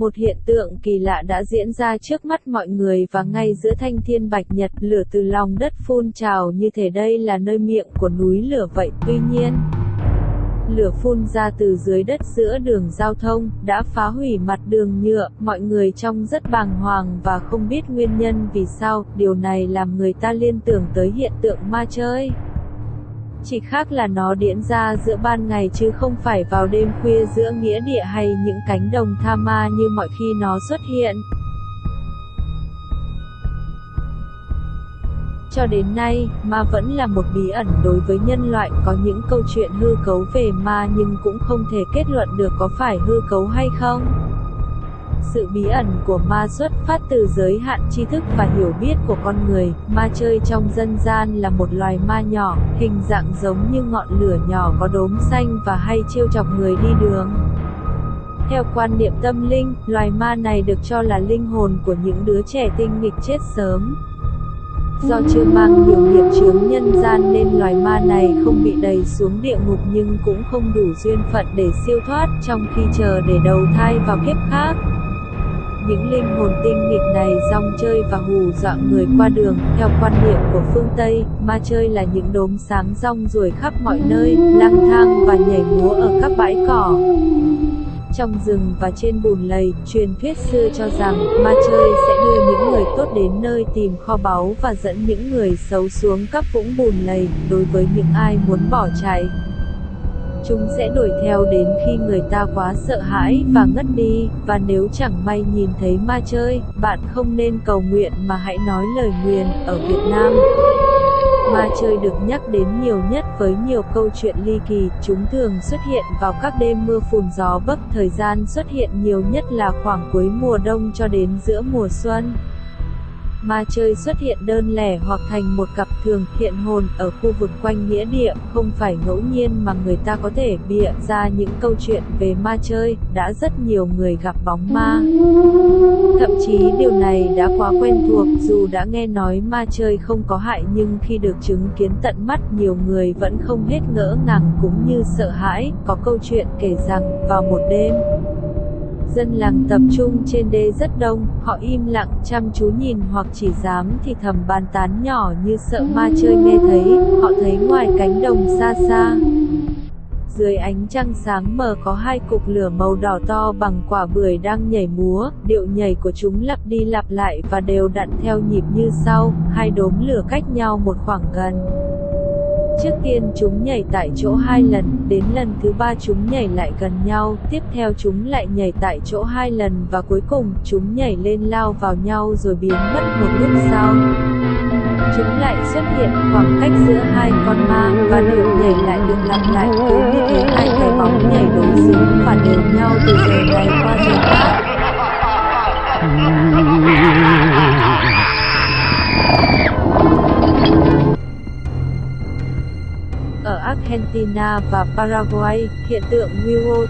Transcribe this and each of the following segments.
Một hiện tượng kỳ lạ đã diễn ra trước mắt mọi người và ngay giữa thanh thiên bạch nhật, lửa từ lòng đất phun trào như thể đây là nơi miệng của núi lửa vậy. Tuy nhiên, lửa phun ra từ dưới đất giữa đường giao thông, đã phá hủy mặt đường nhựa, mọi người trong rất bàng hoàng và không biết nguyên nhân vì sao, điều này làm người ta liên tưởng tới hiện tượng ma chơi. Chỉ khác là nó diễn ra giữa ban ngày chứ không phải vào đêm khuya giữa nghĩa địa hay những cánh đồng tha ma như mọi khi nó xuất hiện. Cho đến nay, ma vẫn là một bí ẩn đối với nhân loại, có những câu chuyện hư cấu về ma nhưng cũng không thể kết luận được có phải hư cấu hay không. Sự bí ẩn của ma xuất phát từ giới hạn tri thức và hiểu biết của con người, ma chơi trong dân gian là một loài ma nhỏ, hình dạng giống như ngọn lửa nhỏ có đốm xanh và hay trêu chọc người đi đường. Theo quan niệm tâm linh, loài ma này được cho là linh hồn của những đứa trẻ tinh nghịch chết sớm. Do chưa mang nhiều nghiệp chướng nhân gian nên loài ma này không bị đầy xuống địa ngục nhưng cũng không đủ duyên phận để siêu thoát trong khi chờ để đầu thai vào kiếp khác. Những linh hồn tinh nghịch này rong chơi và hù dọa người qua đường, theo quan niệm của phương Tây, ma chơi là những đốm sáng rong ruổi khắp mọi nơi, lang thang và nhảy múa ở các bãi cỏ. Trong rừng và trên bùn lầy, truyền thuyết xưa cho rằng, ma chơi sẽ đưa những người tốt đến nơi tìm kho báu và dẫn những người xấu xuống các vũng bùn lầy, đối với những ai muốn bỏ chạy. Chúng sẽ đuổi theo đến khi người ta quá sợ hãi và ngất đi, và nếu chẳng may nhìn thấy ma chơi, bạn không nên cầu nguyện mà hãy nói lời nguyền, ở Việt Nam. Ma chơi được nhắc đến nhiều nhất với nhiều câu chuyện ly kỳ, chúng thường xuất hiện vào các đêm mưa phùn gió bấc, thời gian xuất hiện nhiều nhất là khoảng cuối mùa đông cho đến giữa mùa xuân. Ma chơi xuất hiện đơn lẻ hoặc thành một cặp thường hiện hồn ở khu vực quanh nghĩa địa, không phải ngẫu nhiên mà người ta có thể bịa ra những câu chuyện về ma chơi, đã rất nhiều người gặp bóng ma. Thậm chí điều này đã quá quen thuộc, dù đã nghe nói ma chơi không có hại nhưng khi được chứng kiến tận mắt nhiều người vẫn không hết ngỡ ngàng cũng như sợ hãi, có câu chuyện kể rằng, vào một đêm, Dân làng tập trung trên đê rất đông, họ im lặng chăm chú nhìn hoặc chỉ dám thì thầm bàn tán nhỏ như sợ ma chơi nghe thấy, họ thấy ngoài cánh đồng xa xa. Dưới ánh trăng sáng mờ có hai cục lửa màu đỏ to bằng quả bưởi đang nhảy múa, điệu nhảy của chúng lặp đi lặp lại và đều đặn theo nhịp như sau, hai đốm lửa cách nhau một khoảng gần. Trước tiên chúng nhảy tại chỗ hai lần, đến lần thứ ba chúng nhảy lại gần nhau, tiếp theo chúng lại nhảy tại chỗ hai lần và cuối cùng chúng nhảy lên lao vào nhau rồi biến mất một lúc sau. Chúng lại xuất hiện khoảng cách giữa hai con ma và đều nhảy lại được lặp lại cứ như thế hai cái bóng nhảy đối xứng và đều nhau từ giờ này qua Ở Argentina và Paraguay, hiện tượng Willow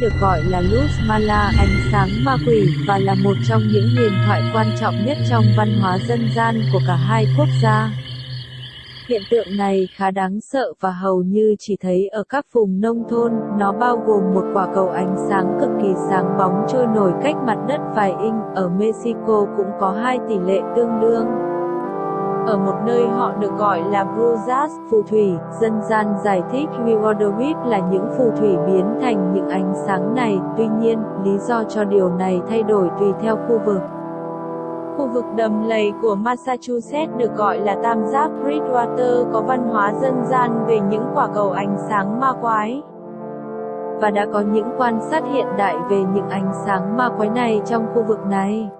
được gọi là Luz Mala ánh sáng ma quỷ và là một trong những huyền thoại quan trọng nhất trong văn hóa dân gian của cả hai quốc gia. Hiện tượng này khá đáng sợ và hầu như chỉ thấy ở các vùng nông thôn, nó bao gồm một quả cầu ánh sáng cực kỳ sáng bóng trôi nổi cách mặt đất vài inch, ở Mexico cũng có hai tỷ lệ tương đương. Ở một nơi họ được gọi là Brujas, phù thủy, dân gian giải thích Rewardowit là những phù thủy biến thành những ánh sáng này, tuy nhiên, lý do cho điều này thay đổi tùy theo khu vực. Khu vực đầm lầy của Massachusetts được gọi là Tam giác Bridgewater có văn hóa dân gian về những quả cầu ánh sáng ma quái. Và đã có những quan sát hiện đại về những ánh sáng ma quái này trong khu vực này.